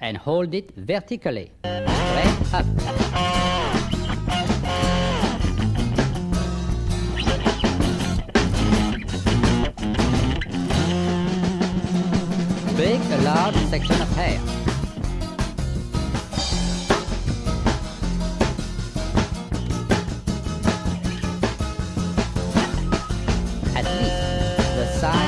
and hold it vertically, straight up. Pick a large section of hair. At least the size